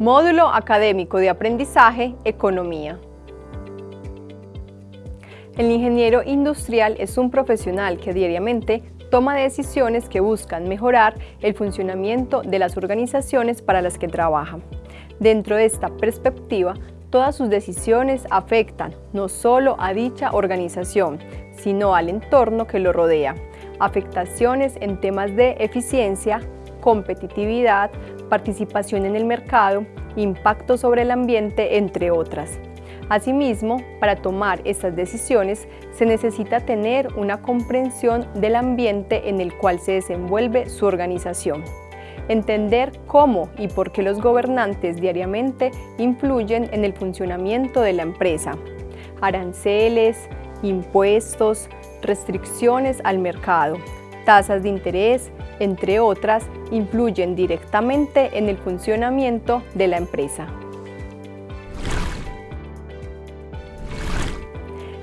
Módulo Académico de Aprendizaje Economía. El ingeniero industrial es un profesional que diariamente toma decisiones que buscan mejorar el funcionamiento de las organizaciones para las que trabaja. Dentro de esta perspectiva, todas sus decisiones afectan no solo a dicha organización, sino al entorno que lo rodea. Afectaciones en temas de eficiencia, competitividad, participación en el mercado, impacto sobre el ambiente, entre otras. Asimismo, para tomar estas decisiones se necesita tener una comprensión del ambiente en el cual se desenvuelve su organización. Entender cómo y por qué los gobernantes diariamente influyen en el funcionamiento de la empresa. Aranceles, impuestos, restricciones al mercado, tasas de interés, entre otras, influyen directamente en el funcionamiento de la empresa.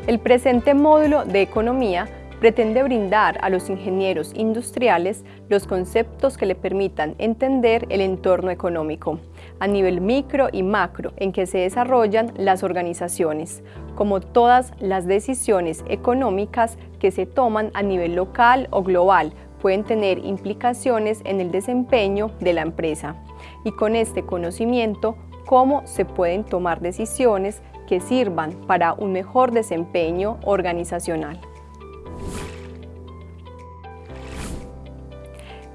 El presente módulo de Economía pretende brindar a los ingenieros industriales los conceptos que le permitan entender el entorno económico a nivel micro y macro en que se desarrollan las organizaciones, como todas las decisiones económicas que se toman a nivel local o global pueden tener implicaciones en el desempeño de la empresa y con este conocimiento cómo se pueden tomar decisiones que sirvan para un mejor desempeño organizacional.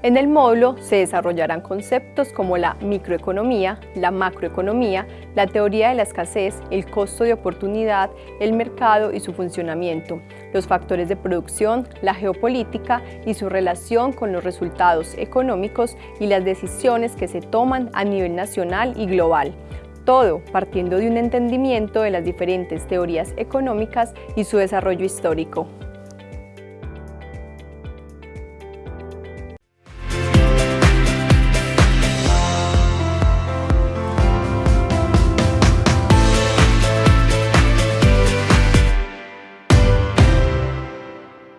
En el módulo se desarrollarán conceptos como la microeconomía, la macroeconomía, la teoría de la escasez, el costo de oportunidad, el mercado y su funcionamiento, los factores de producción, la geopolítica y su relación con los resultados económicos y las decisiones que se toman a nivel nacional y global, todo partiendo de un entendimiento de las diferentes teorías económicas y su desarrollo histórico.